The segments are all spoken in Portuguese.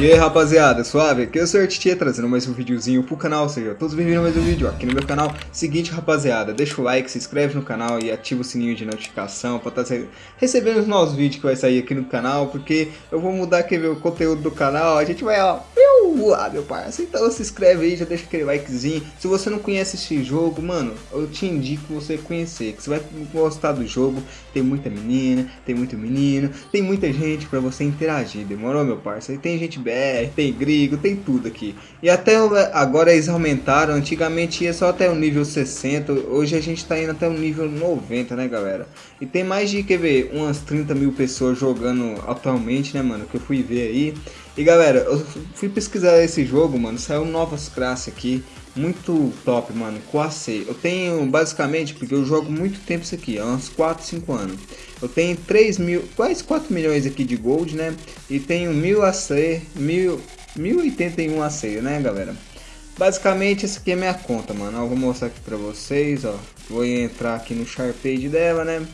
E aí rapaziada, suave? Aqui é o Sr. Titia trazendo mais um videozinho pro canal, seja todos bem-vindos a mais um vídeo aqui no meu canal. Seguinte rapaziada, deixa o like, se inscreve no canal e ativa o sininho de notificação pra estar tá recebendo os novos vídeos que vai sair aqui no canal, porque eu vou mudar aqui o conteúdo do canal, a gente vai ó, voar meu parceiro, então se inscreve aí, já deixa aquele likezinho. Se você não conhece esse jogo, mano, eu te indico você conhecer, que você vai gostar do jogo, tem muita menina, tem muito menino, tem muita gente pra você interagir, demorou meu parceiro? Tem gente BR, tem gringo, tem tudo aqui. E até agora eles aumentaram, antigamente ia só até o nível 60, hoje a gente tá indo até o nível 90, né galera? E tem mais de, quer ver, umas 30 mil pessoas jogando atualmente, né mano, que eu fui ver aí. E galera, eu fui pesquisar esse jogo, mano, saiu novas classes aqui, muito top, mano, AC. Eu tenho, basicamente, porque eu jogo muito tempo isso aqui, há uns 4, 5 anos. Eu tenho 3 mil, quase 4 milhões aqui de gold, né? E tenho 1000 AC, 1000, 1081 AC, né, galera? Basicamente, essa aqui é minha conta, mano. Eu vou mostrar aqui pra vocês, ó. Vou entrar aqui no Sharpage dela, né?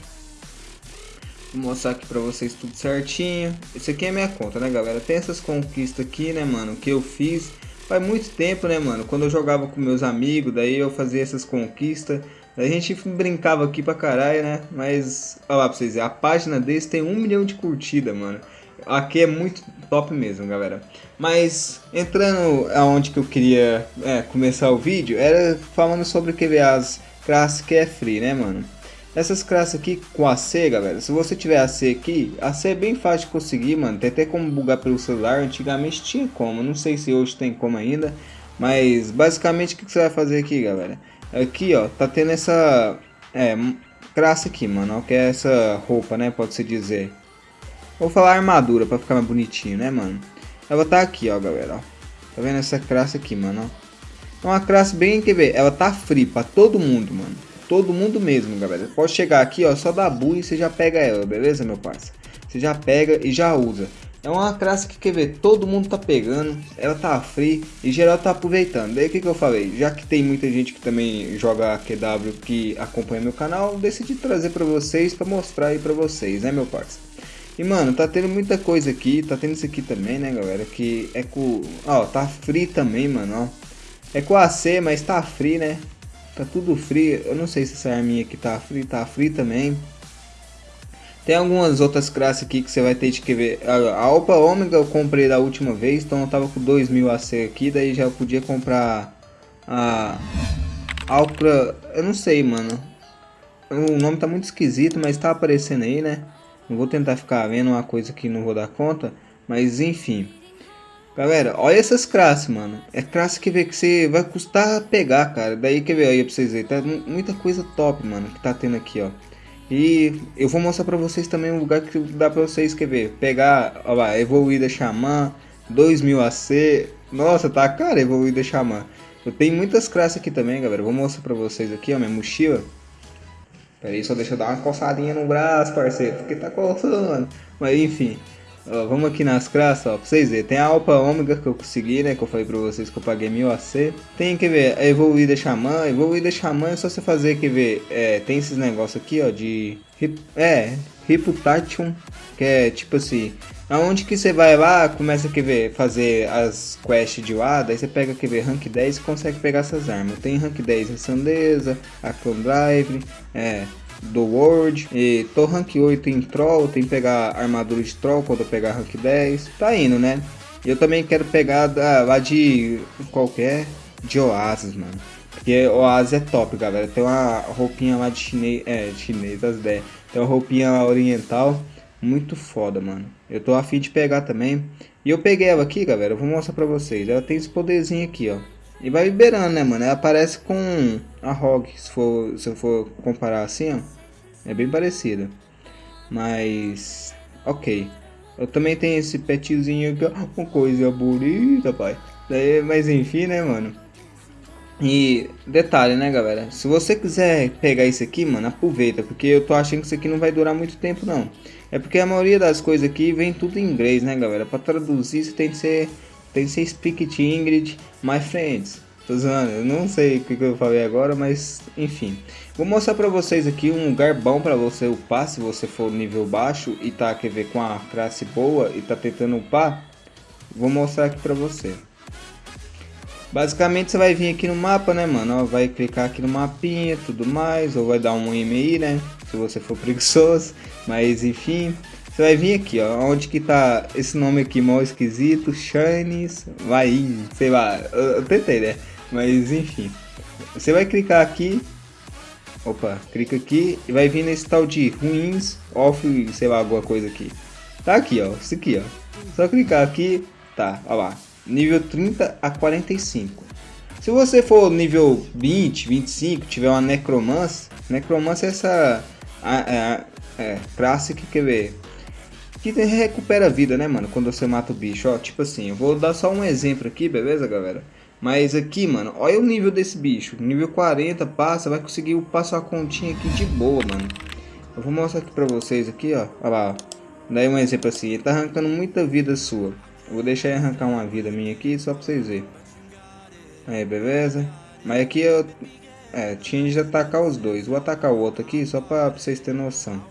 Vou mostrar aqui pra vocês tudo certinho. Esse aqui é minha conta, né, galera? Tem essas conquistas aqui, né, mano, que eu fiz faz muito tempo, né, mano? Quando eu jogava com meus amigos, daí eu fazia essas conquistas. A gente brincava aqui pra caralho, né? Mas, olha lá pra vocês verem, a página desse tem um milhão de curtidas, mano. Aqui é muito top mesmo, galera. Mas, entrando aonde que eu queria é, começar o vídeo, era falando sobre que as classes que é free, né, mano? Essas classes aqui com AC, galera, se você tiver AC aqui, AC é bem fácil de conseguir, mano. Tem até como bugar pelo celular, antigamente tinha como, não sei se hoje tem como ainda. Mas, basicamente, o que você vai fazer aqui, galera? Aqui, ó, tá tendo essa é, classe aqui, mano, ó, que é essa roupa, né, pode-se dizer. Vou falar armadura pra ficar mais bonitinho, né, mano? Ela tá aqui, ó, galera, ó. Tá vendo essa classe aqui, mano, ó? É uma classe bem, quer ver, ela tá free pra todo mundo, mano. Todo mundo mesmo, galera. Pode chegar aqui, ó, só dá bull e você já pega ela, beleza, meu parceiro? Você já pega e já usa. É uma classe que, quer ver, todo mundo tá pegando, ela tá free e geral tá aproveitando. Daí o que, que eu falei? Já que tem muita gente que também joga QW que acompanha meu canal, decidi trazer pra vocês, pra mostrar aí pra vocês, né meu parceiro? E mano, tá tendo muita coisa aqui, tá tendo isso aqui também, né galera, que é com... Ó, tá free também, mano, ó. É com AC, mas tá free, né? Tá tudo free, eu não sei se essa arminha aqui tá free, tá free também. Tem algumas outras classes aqui que você vai ter que ver. A Alpa Ômega eu comprei da última vez, então eu tava com 2000 AC aqui, daí já podia comprar a Alpra, eu não sei, mano. O nome tá muito esquisito, mas tá aparecendo aí, né? Não vou tentar ficar vendo uma coisa que não vou dar conta, mas enfim. Galera, olha essas classes, mano. É classe que vê que você vai custar pegar, cara. Daí quer ver aí pra vocês verem. Tá muita coisa top, mano, que tá tendo aqui, ó. E eu vou mostrar pra vocês também um lugar que dá pra vocês, quer ver, pegar, ó lá, evoluída xamã, 2000 AC, nossa, tá cara evoluída xamã. Eu tenho muitas classes aqui também, galera, vou mostrar pra vocês aqui, ó, minha mochila. Pera aí, só deixa eu dar uma coçadinha no braço, parceiro, porque tá coçando. Mas enfim, Ó, vamos aqui nas classes, ó, pra vocês verem. Tem a Alpa Ômega que eu consegui, né? Que eu falei pra vocês que eu paguei 1000 AC. Tem, quer ver, a Evoluída Xamã. Evoluída Xamã é só você fazer, quer ver, é, tem esses negócios aqui, ó, de... É, Reputation, que é tipo assim... Aonde que você vai lá, começa a ver, fazer as quests de lá, daí você pega quer ver, rank 10 e consegue pegar essas armas. Tem rank 10 a Sandeza, a Clone Drive, é, do World. E tô rank 8 em Troll, tem que pegar armadura de Troll quando eu pegar rank 10. Tá indo, né? Eu também quero pegar da, lá de qualquer, de Oasis, mano. Porque Oasis é top, galera. Tem uma roupinha lá de chinês, é, chinês, das ideias. Tem uma roupinha oriental, muito foda, mano. Eu tô afim de pegar também. E eu peguei ela aqui, galera, eu vou mostrar pra vocês. Ela tem esse poderzinho aqui, ó. E vai liberando, né, mano? Ela aparece com a Rogue, se, for, se eu for comparar assim, ó. É bem parecida. Mas, ok. Eu também tenho esse petzinho aqui, ó. Uma coisa bonita, pai. Daí, mas enfim, né, mano? E detalhe, né, galera? Se você quiser pegar isso aqui, mano, aproveita. Porque eu tô achando que isso aqui não vai durar muito tempo, não. É porque a maioria das coisas aqui vem tudo em inglês, né, galera? Pra traduzir, você tem que ser tem ser Speak Ingrid, my friends. Tô zoando, eu não sei o que, eu falei agora, mas enfim. Vou mostrar pra vocês aqui um lugar bom pra você upar, se você for nível baixo e tá, quer ver, com a classe boa e tá tentando upar. vou mostrar aqui pra você. Basicamente você vai vir aqui no mapa, né, mano? Vai clicar aqui no mapinha, tudo mais, ou vai dar um e-mail, né? Se você for preguiçoso, mas enfim, você vai vir aqui, ó, onde que tá esse nome aqui mal esquisito, Shines, vai, sei lá, eu, eu tentei, né? Mas enfim, você vai clicar aqui, opa, clica aqui e vai vir nesse tal de ruins, off, sei lá, alguma coisa aqui. Tá aqui, ó, isso aqui, ó. Só clicar aqui, tá, ó lá, nível 30 a 45. Se você for nível 20, 25, tiver uma Necromancer, Necromancer é essa a, a, é, classe que quer ver que recupera a vida, né, mano, quando você mata o bicho, ó, tipo assim, eu vou dar só um exemplo aqui, beleza, galera? Mas aqui, mano, olha o nível desse bicho, nível 40, passa, vai conseguir passar a continha aqui de boa, mano. Eu vou mostrar aqui pra vocês aqui, ó, olha lá. Daí um exemplo assim, ele tá arrancando muita vida sua. Eu vou deixar ele arrancar uma vida minha aqui, só pra vocês verem. Aí, beleza? Mas aqui eu é, tinha de atacar os dois. Vou atacar o outro aqui só pra, pra vocês terem noção.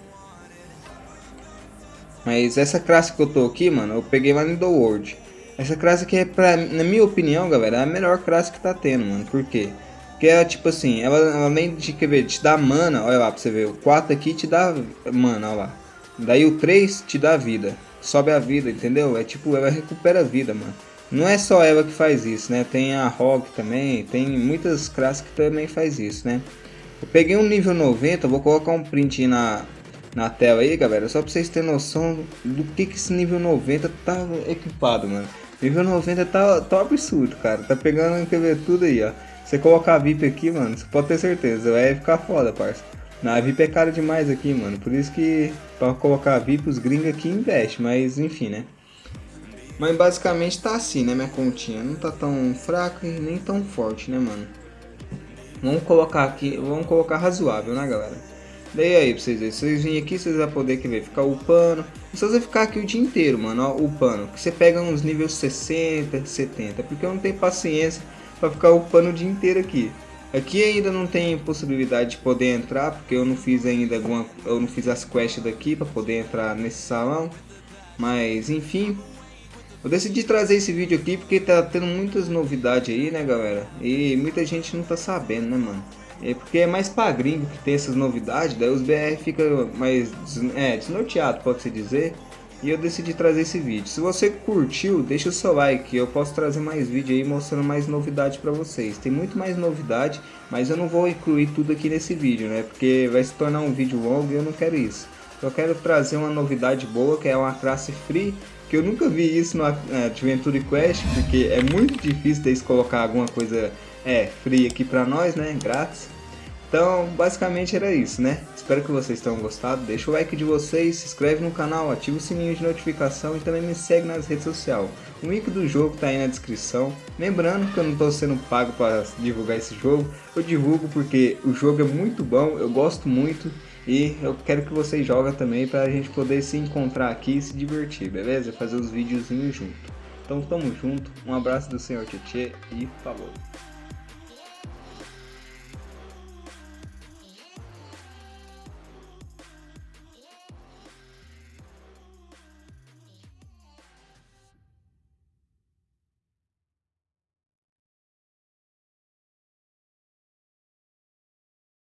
Mas essa classe que eu tô aqui, mano, eu peguei lá no The World. Essa classe aqui é, pra, na minha opinião, galera, é a melhor classe que tá tendo, mano. Por quê? Porque é tipo assim, ela além de quer ver, te dá mana, olha lá pra você ver. O 4 aqui te dá mana, olha lá. Daí o 3 te dá vida. Sobe a vida, entendeu? É tipo, ela recupera a vida, mano. Não é só ela que faz isso, né? Tem a Rogue também, tem muitas classes que também faz isso, né? Eu peguei um nível 90, vou colocar um print na, na tela aí, galera, só pra vocês terem noção do que, que esse nível 90 tá equipado, mano. Nível 90 tá, tá absurdo, cara. Tá pegando, quer ver, tudo aí, ó. Você colocar a VIP aqui, mano, você pode ter certeza, vai ficar foda, parça. Na VIP é caro demais aqui, mano. Por isso que pra colocar a VIP os gringos aqui investem, mas enfim, né? Mas basicamente tá assim, né, minha continha. Não tá tão fraca e nem tão forte, né, mano? Vamos colocar aqui, vamos colocar razoável, né, galera? Daí aí, pra vocês verem, vocês virem aqui, vocês vão poder que ver, ficar upando. Se você ficar aqui o dia inteiro, mano, ó, upando, que você pega uns níveis 60, 70, porque eu não tenho paciência pra ficar upando o dia inteiro aqui. Aqui ainda não tem possibilidade de poder entrar, porque eu não fiz ainda alguma, eu não fiz as quests daqui para poder entrar nesse salão. Mas enfim, eu decidi trazer esse vídeo aqui porque tá tendo muitas novidades aí, né, galera? E muita gente não tá sabendo, né, mano? É porque é mais pra gringo que tem essas novidades, daí os BR fica mais é, desnorteado, pode-se dizer e eu decidi trazer esse vídeo. Se você curtiu, deixa o seu like, eu posso trazer mais vídeo aí mostrando mais novidade para vocês. Tem muito mais novidade, mas eu não vou incluir tudo aqui nesse vídeo, né? Porque vai se tornar um vídeo longo e eu não quero isso. Eu quero trazer uma novidade boa, que é uma classe free, que eu nunca vi isso no Adventure Quest, porque é muito difícil deles colocar alguma coisa é, free aqui para nós, né? Grátis. Então, basicamente era isso, né? Espero que vocês tenham gostado. Deixa o like de vocês, se inscreve no canal, ativa o sininho de notificação e também me segue nas redes sociais. O link do jogo tá aí na descrição. Lembrando que eu não estou sendo pago para divulgar esse jogo. Eu divulgo porque o jogo é muito bom, eu gosto muito. E eu quero que vocês joguem também para a gente poder se encontrar aqui e se divertir, beleza? Fazer os videozinhos junto. Então tamo junto, um abraço do Senhor Tietê e falou!